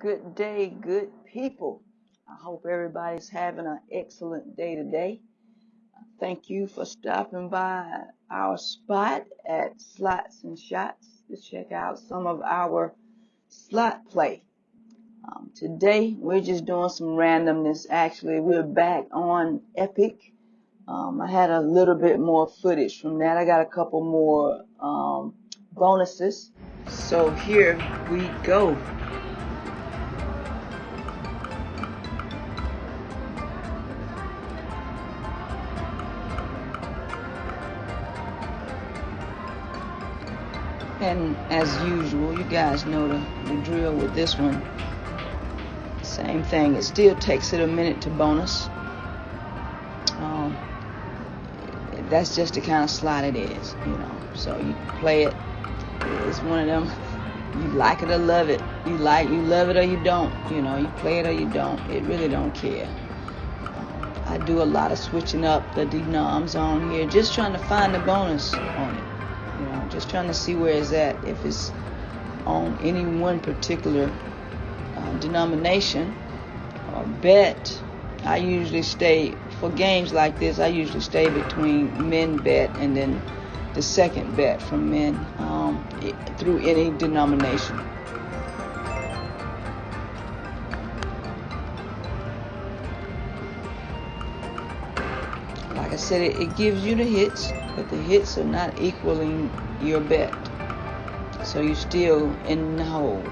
Good day, good people. I hope everybody's having an excellent day today. Thank you for stopping by our spot at Slots and Shots to check out some of our slot play. Um, today, we're just doing some randomness. Actually, we're back on Epic. Um, I had a little bit more footage from that. I got a couple more um, bonuses. So here we go. And as usual, you guys know the, the drill with this one. Same thing. It still takes it a minute to bonus. Um, that's just the kind of slot it is, you know. So you play it. It's one of them. You like it or love it. You like you love it or you don't. You know. You play it or you don't. It really don't care. I do a lot of switching up the denoms on here, just trying to find the bonus on it. You know, just trying to see where it's at. If it's on any one particular uh, denomination or bet, I usually stay for games like this. I usually stay between men bet and then the second bet from men um, through any denomination. Like I said, it, it gives you the hits, but the hits are not equaling your bet. So you're still in the hole.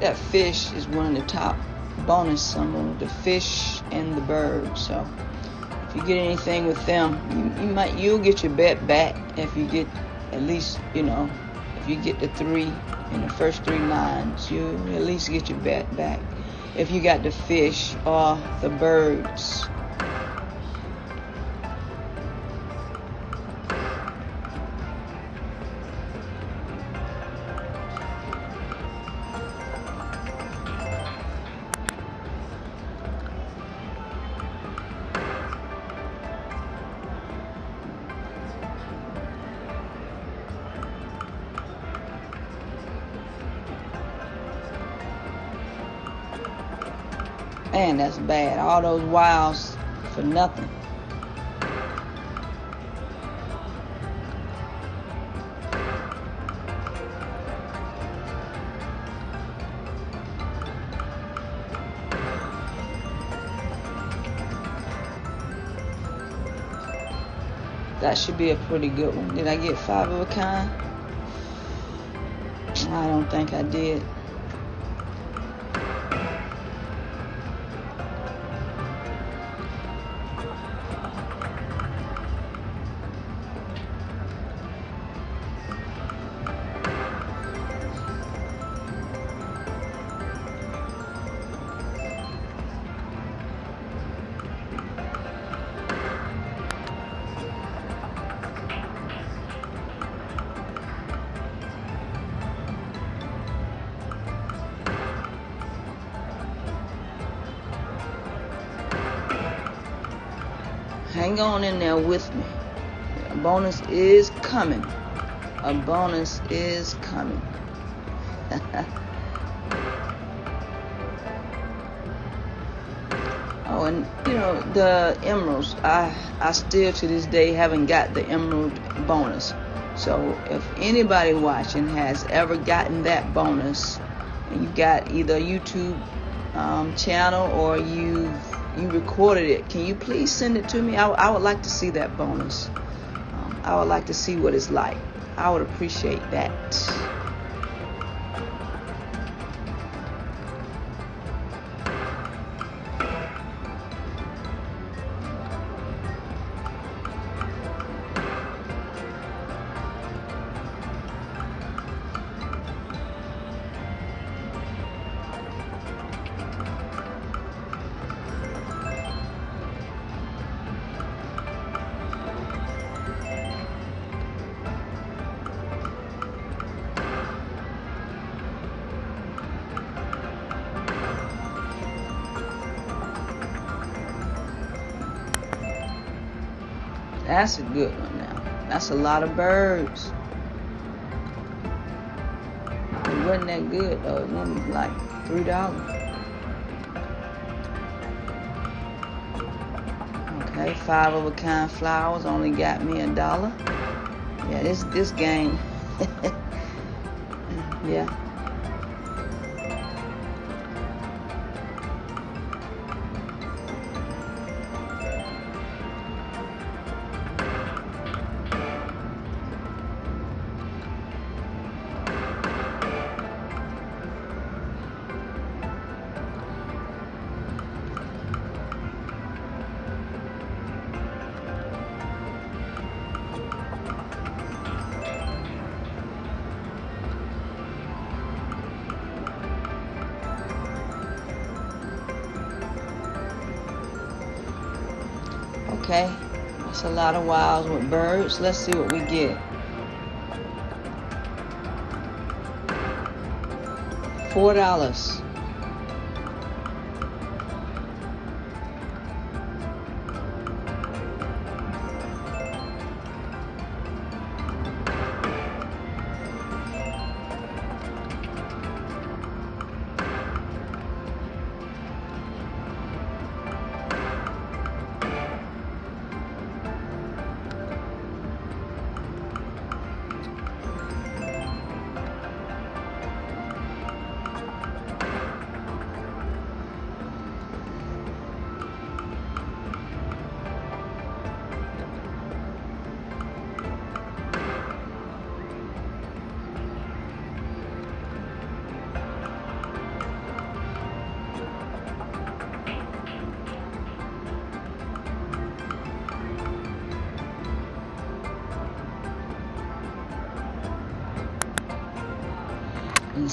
That fish is one of the top bonus symbols, the fish and the bird. So if you get anything with them, you, you might you'll get your bet back if you get at least you know if you get the three in the first three lines, you at least get your bet back. If you got the fish or the birds. Man, that's bad. All those wows for nothing. That should be a pretty good one. Did I get five of a kind? I don't think I did. Hang on in there with me. A bonus is coming. A bonus is coming. oh, and you know the emeralds. I I still to this day haven't got the emerald bonus. So if anybody watching has ever gotten that bonus, and you got either a YouTube um, channel or you've you recorded it, can you please send it to me? I, I would like to see that bonus. Um, I would like to see what it's like. I would appreciate that. That's a good one now. That's a lot of birds. It wasn't that good though. It wasn't like three dollars. Okay, five of a kind flowers only got me a dollar. Yeah, this this game. yeah. Okay, that's a lot of wilds with birds. Let's see what we get. Four dollars.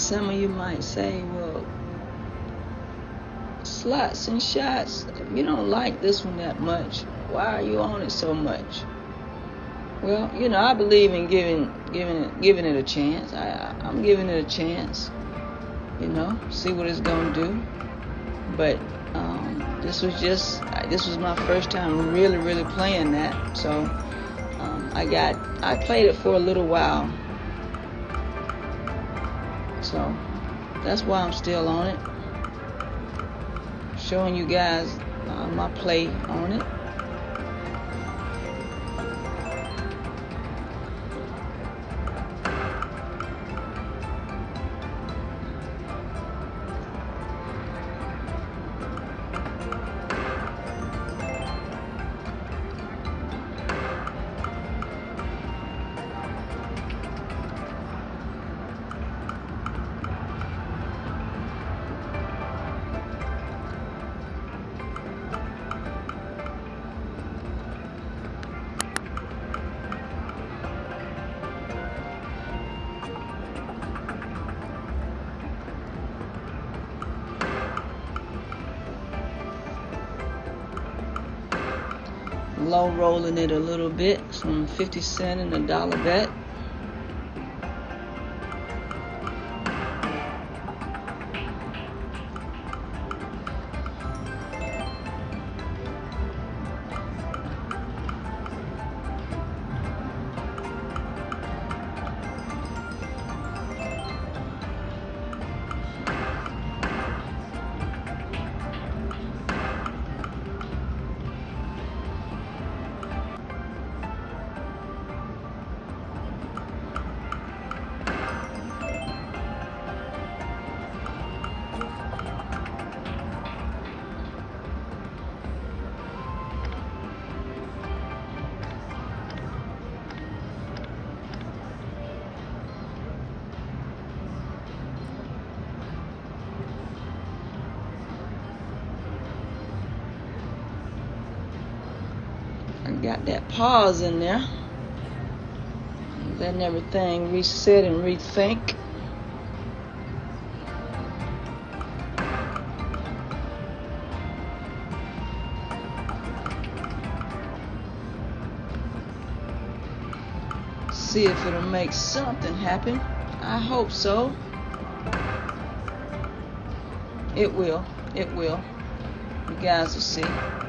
Some of you might say, well, slots and shots, you don't like this one that much, why are you on it so much? Well, you know, I believe in giving giving it giving it a chance. I I'm giving it a chance. You know, see what it's gonna do. But um, this was just this was my first time really really playing that. So um, I got I played it for a little while so that's why I'm still on it. Showing you guys uh, my play on it. Low rolling it a little bit, some 50 cent and a dollar bet. Got that pause in there. Letting everything reset and rethink. See if it'll make something happen. I hope so. It will. It will. You guys will see.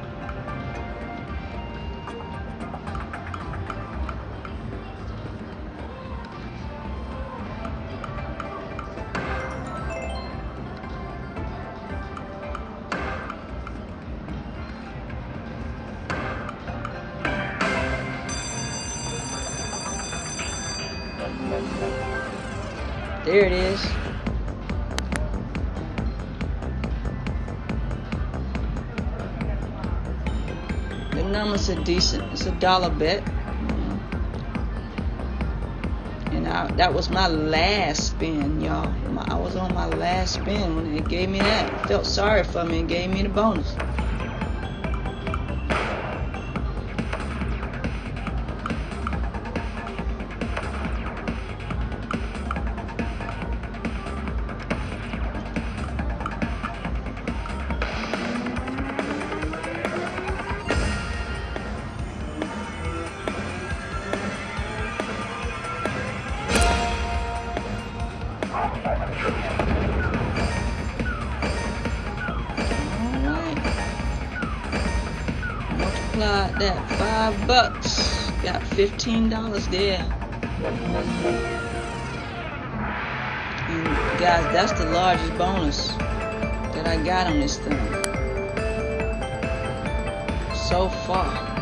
There it is. The numbers are decent. It's a dollar bet. And I, that was my last spin, y'all. I was on my last spin when it gave me that. Felt sorry for me and gave me the bonus. That five bucks. Got fifteen dollars there. And guys, that's the largest bonus that I got on this thing so far.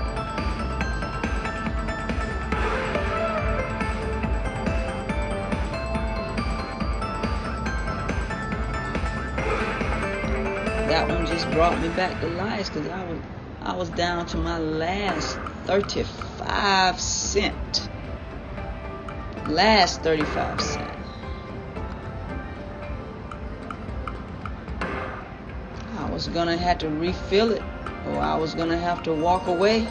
that one just brought me back to life because I was I was down to my last 35 cent. Last 35 cent. I was gonna have to refill it or I was gonna have to walk away.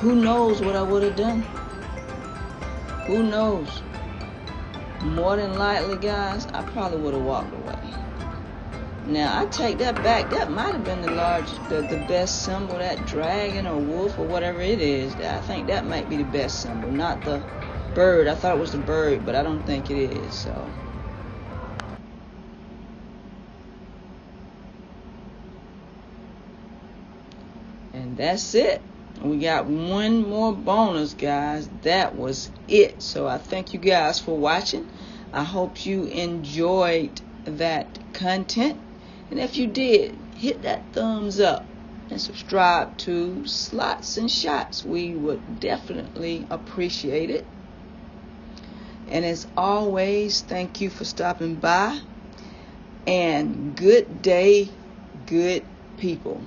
Who knows what I would have done? Who knows? More than likely, guys, I probably would have walked away. Now I take that back. That might have been the large, the, the best symbol, that dragon or wolf or whatever it is. I think that might be the best symbol, not the bird. I thought it was the bird, but I don't think it is. So. And that's it. We got one more bonus, guys. That was it. So I thank you guys for watching. I hope you enjoyed that content. And if you did, hit that thumbs up and subscribe to Slots and Shots. We would definitely appreciate it. And as always, thank you for stopping by. And good day, good people.